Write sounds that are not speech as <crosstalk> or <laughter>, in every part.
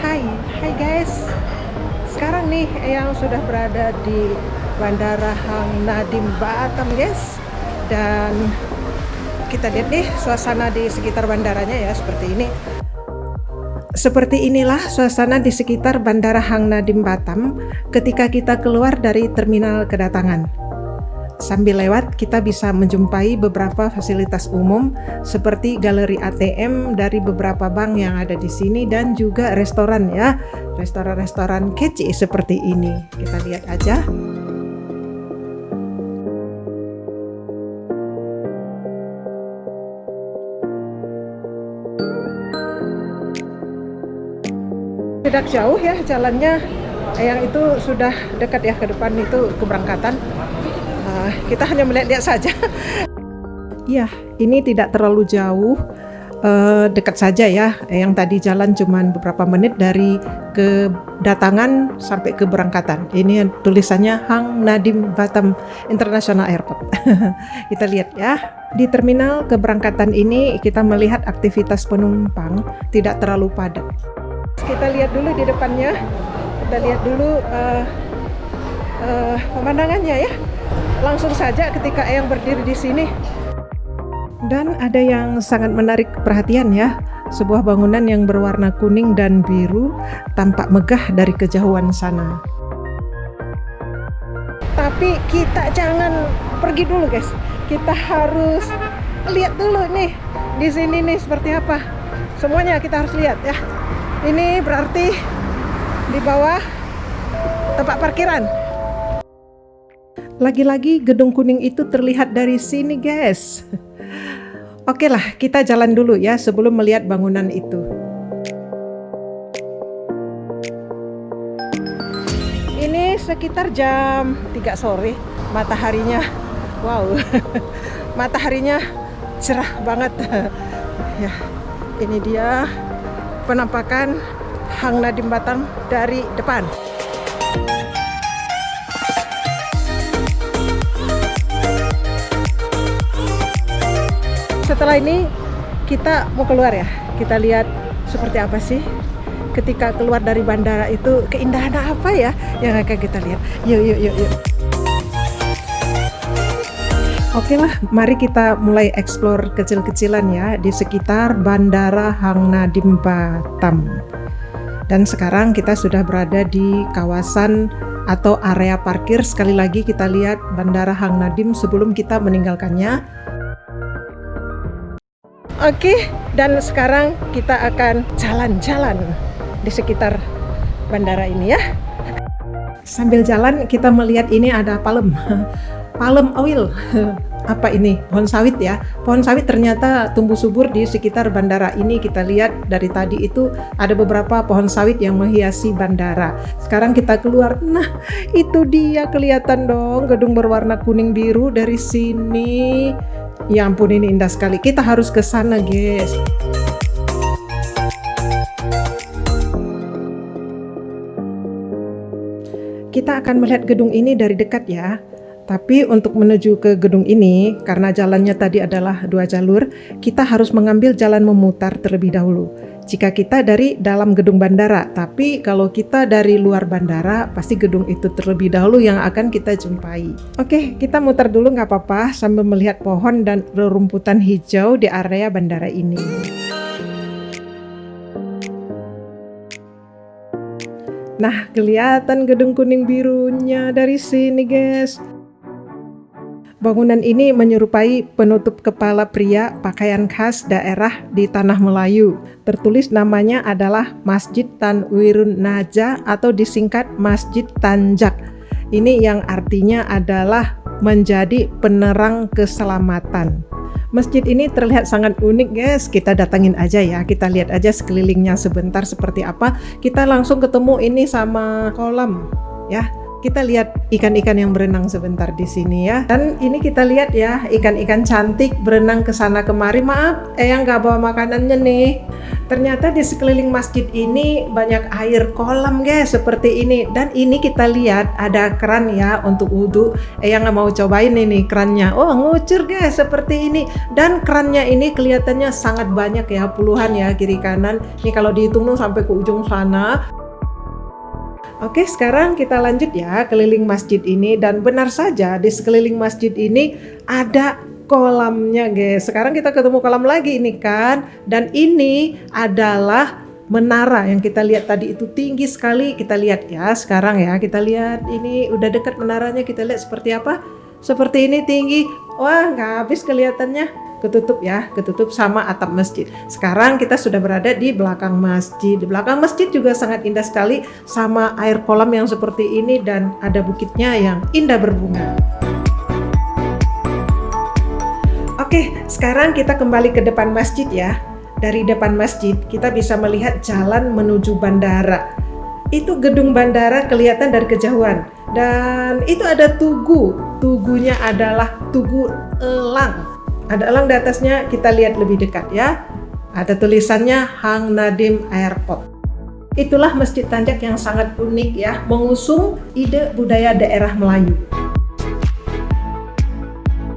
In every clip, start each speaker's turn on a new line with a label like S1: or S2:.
S1: Hai, hai guys. Sekarang nih yang sudah berada di Bandara Hang Nadim Batam guys. Dan kita lihat nih suasana di sekitar bandaranya ya seperti ini. Seperti inilah suasana di sekitar Bandara Hang Nadim Batam ketika kita keluar dari terminal kedatangan. Sambil lewat, kita bisa menjumpai beberapa fasilitas umum seperti galeri ATM dari beberapa bank yang ada di sini dan juga restoran ya. Restoran-restoran kece seperti ini. Kita lihat aja. Tidak jauh ya jalannya yang itu sudah dekat ya ke depan itu keberangkatan uh, kita hanya melihat-lihat saja. Iya, <laughs> ini tidak terlalu jauh, uh, dekat saja ya. Yang tadi jalan cuma beberapa menit dari kedatangan sampai keberangkatan. Ini tulisannya Hang Nadim Batam International Airport. <laughs> kita lihat ya. Di terminal keberangkatan ini kita melihat aktivitas penumpang tidak terlalu padat. Kita lihat dulu di depannya. Kita lihat dulu uh, uh, pemandangannya ya langsung saja ketika Eyang berdiri di sini. Dan ada yang sangat menarik perhatian ya, sebuah bangunan yang berwarna kuning dan biru tampak megah dari kejauhan sana. Tapi kita jangan pergi dulu guys, kita harus lihat dulu nih di sini nih seperti apa. Semuanya kita harus lihat ya. Ini berarti di bawah tempat parkiran lagi-lagi gedung kuning itu terlihat dari sini guys. Oke lah, kita jalan dulu ya sebelum melihat bangunan itu. Ini sekitar jam 3 sore, mataharinya, wow, <laughs> mataharinya cerah banget. <laughs> ya, ini dia penampakan Hang Nadim Batam dari depan. Setelah ini kita mau keluar ya. Kita lihat seperti apa sih ketika keluar dari bandara itu keindahan apa ya yang akan kita lihat. Yuk yuk yuk yuk. Oke lah, mari kita mulai explore kecil-kecilan ya di sekitar Bandara Hang Nadim Batam. Dan sekarang kita sudah berada di kawasan atau area parkir. Sekali lagi kita lihat Bandara Hang Nadim sebelum kita meninggalkannya Oke, dan sekarang kita akan jalan-jalan di sekitar bandara ini ya. Sambil jalan kita melihat ini ada palem, <laughs> palem oil. <laughs> Apa ini? Pohon sawit ya. Pohon sawit ternyata tumbuh subur di sekitar bandara ini. Kita lihat dari tadi itu ada beberapa pohon sawit yang menghiasi bandara. Sekarang kita keluar. Nah, itu dia kelihatan dong gedung berwarna kuning biru dari sini Ya ampun ini indah sekali. Kita harus ke sana, guys. Kita akan melihat gedung ini dari dekat ya. Tapi untuk menuju ke gedung ini, karena jalannya tadi adalah dua jalur, kita harus mengambil jalan memutar terlebih dahulu jika kita dari dalam gedung bandara. Tapi kalau kita dari luar bandara, pasti gedung itu terlebih dahulu yang akan kita jumpai. Oke, kita muter dulu nggak apa-apa sambil melihat pohon dan rerumputan hijau di area bandara ini. Nah, kelihatan gedung kuning birunya dari sini, guys. Bangunan ini menyerupai penutup kepala pria pakaian khas daerah di Tanah Melayu. Tertulis namanya adalah Masjid Tanwirun Naja atau disingkat Masjid Tanjak. Ini yang artinya adalah menjadi penerang keselamatan. Masjid ini terlihat sangat unik guys, kita datangin aja ya, kita lihat aja sekelilingnya sebentar seperti apa. Kita langsung ketemu ini sama kolam ya, kita lihat ikan-ikan yang berenang sebentar di sini ya. Dan ini kita lihat ya, ikan-ikan cantik berenang ke sana kemari. Maaf, Eyang nggak bawa makanannya nih. Ternyata di sekeliling masjid ini banyak air kolam guys, seperti ini. Dan ini kita lihat ada keran ya untuk wudhu. Eyang nggak mau cobain ini kerannya. Oh, ngucur guys, seperti ini. Dan kerannya ini kelihatannya sangat banyak ya, puluhan ya kiri kanan. Ini kalau dihitung sampai ke ujung sana Oke, sekarang kita lanjut ya keliling masjid ini dan benar saja di sekeliling masjid ini ada kolamnya, guys. Sekarang kita ketemu kolam lagi ini kan. Dan ini adalah menara yang kita lihat tadi itu tinggi sekali. Kita lihat ya sekarang ya. Kita lihat ini udah dekat menaranya. Kita lihat seperti apa. Seperti ini tinggi. Wah, nggak habis kelihatannya ketutup ya, ketutup sama atap masjid. Sekarang kita sudah berada di belakang masjid. Di belakang masjid juga sangat indah sekali sama air kolam yang seperti ini dan ada bukitnya yang indah berbunga. Oke, sekarang kita kembali ke depan masjid ya. Dari depan masjid kita bisa melihat jalan menuju bandara. Itu gedung bandara kelihatan dari kejauhan. Dan itu ada tugu. Tugunya adalah tugu elang ada elang di atasnya, kita lihat lebih dekat ya. Ada tulisannya Hang Nadim Airport. Itulah Masjid Tanjak yang sangat unik ya, mengusung ide budaya daerah Melayu.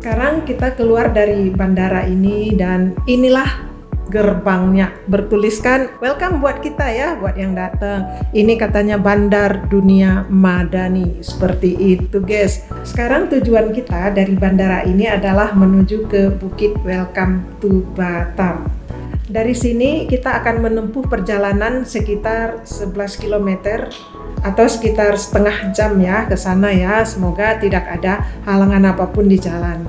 S1: Sekarang kita keluar dari bandara ini dan inilah gerbangnya. Bertuliskan welcome buat kita ya buat yang datang. Ini katanya Bandar Dunia Madani. Seperti itu guys. Sekarang tujuan kita dari bandara ini adalah menuju ke Bukit Welcome to Batam. Dari sini kita akan menempuh perjalanan sekitar 11 km atau sekitar setengah jam ya ke sana ya. Semoga tidak ada halangan apa pun di jalan.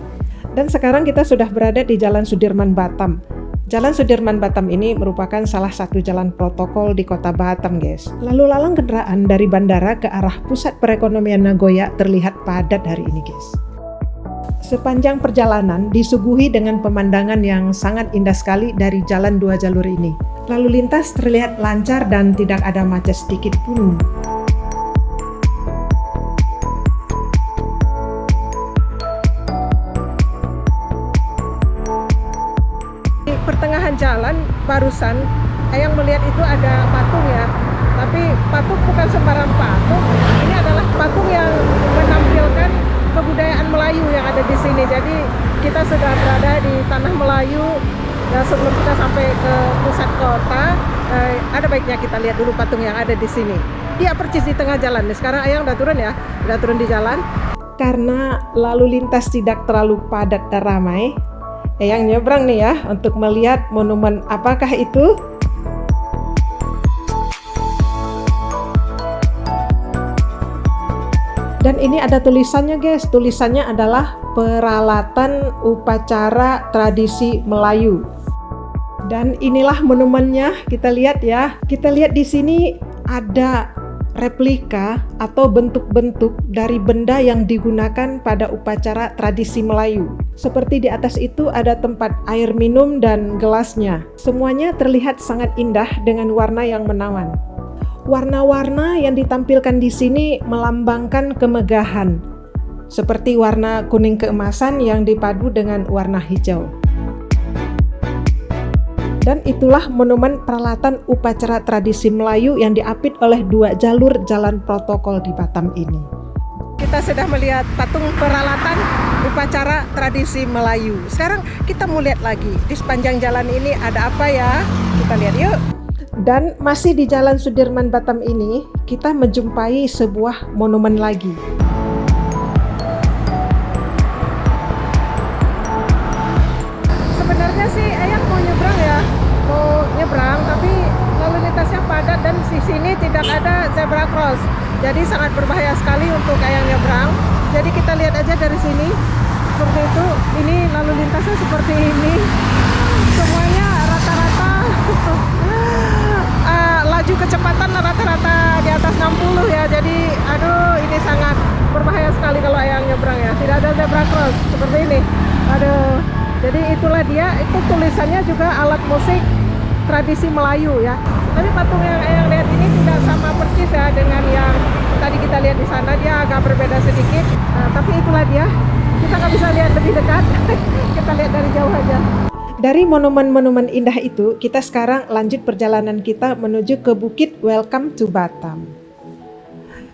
S1: Dan sekarang kita sudah berada di Jalan Sudirman Batam Jalan Sudirman Batam ini merupakan salah satu jalan protokol di kota Batam, guys. Lalu lalang kendaraan dari bandara ke arah pusat perekonomian Nagoya terlihat padat hari ini, guys. Sepanjang perjalanan disuguhi dengan pemandangan yang sangat indah sekali dari jalan dua jalur ini. Lalu lintas terlihat lancar dan tidak ada macet sedikit pun. Pertengahan jalan barusan yang melihat itu ada patung ya. Tapi patung bukan sembarang patung ini adalah patung yang menampilkan kebudayaan Melayu yang ada di sini. Jadi kita sudah berada di tanah Melayu dan sebelum kita sampai ke pusat kota eh, ada baiknya kita lihat dulu patung yang ada di sini. Iya percis di tengah jalan nih. Sekarang ayang udah turun ya? Udah turun di jalan. Karena lalu lintas tidak terlalu padat dan ramai yang nyebrang nih ya untuk melihat monumen apakah itu. Dan ini ada tulisannya guys. Tulisannya adalah peralatan upacara tradisi Melayu. Dan inilah monumennya. Kita lihat ya. Kita lihat di sini ada replika atau bentuk-bentuk dari benda yang digunakan pada upacara tradisi Melayu. Seperti di atas itu ada tempat air minum dan gelasnya. Semuanya terlihat sangat indah dengan warna yang menawan. Warna-warna yang ditampilkan di sini melambangkan kemegahan, seperti warna kuning keemasan yang dipadu dengan warna hijau dan itulah monumen peralatan upacara tradisi Melayu yang diapit oleh dua jalur jalan protokol di Batam ini. Kita sudah melihat patung peralatan upacara tradisi Melayu. Sekarang kita mau lihat lagi di sepanjang jalan ini ada apa ya? Kita lihat yuk. Dan masih di Jalan Sudirman Batam ini, kita menjumpai sebuah monumen lagi.
S2: Sini tidak ada zebra cross. Jadi sangat berbahaya sekali untuk yang nyebrang. Jadi kita lihat aja dari sini. Seperti itu. Ini lalu lintasnya seperti ini. Semuanya rata-rata. Uh, <laughs> laju kecepatan rata-rata di atas 60 ya. Jadi aduh ini sangat berbahaya sekali kalau yang nyebrang ya. Tidak ada zebra cross. Seperti ini. Aduh. Jadi itulah dia. Itu tulisannya juga alat musik tradisi Melayu ya. Tapi patung yang yang lihat ini tidak sama persis ya dengan yang tadi kita lihat di sana. Dia agak berbeda sedikit. Nah, tapi itulah dia. Kita nggak bisa lihat lebih dekat. <laughs> Kita lihat dari jauh aja.
S1: Dari monumen-monumen indah itu, kita sekarang lanjut perjalanan kita menuju ke Bukit Welcome to Batam.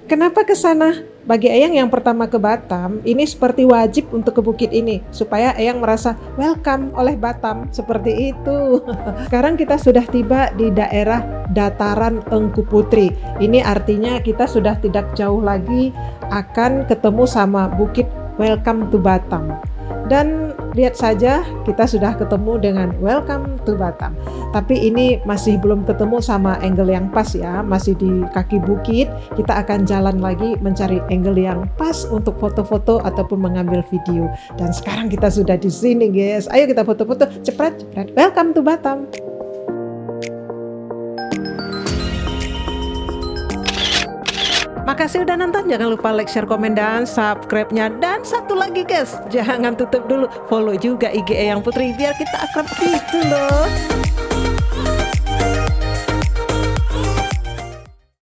S1: Kenapa ke sana? Bagi Eyang yang pertama ke Batam, ini seperti wajib untuk ke bukit ini supaya Eyang merasa welcome oleh Batam seperti itu. <laughs> Sekarang kita sudah tiba di daerah dataran Engku Putri. Ini artinya kita sudah tidak jauh lagi akan ketemu sama Bukit Welcome to Batam. Dan lihat saja kita sudah ketemu dengan welcome to Batam. Tapi ini masih belum ketemu sama angle yang pas ya, masih di kaki bukit. Kita akan jalan lagi mencari angle yang pas untuk foto-foto ataupun mengambil video. Dan sekarang kita sudah di sini guys. Ayo kita foto-foto, cepat cepat. Welcome to Batam. Makasih udah nonton, jangan lupa like, share, komen, dan subscribe-nya. Dan satu lagi guys, jangan tutup dulu, follow juga IG Eyang Putri biar kita akrab gitu loh.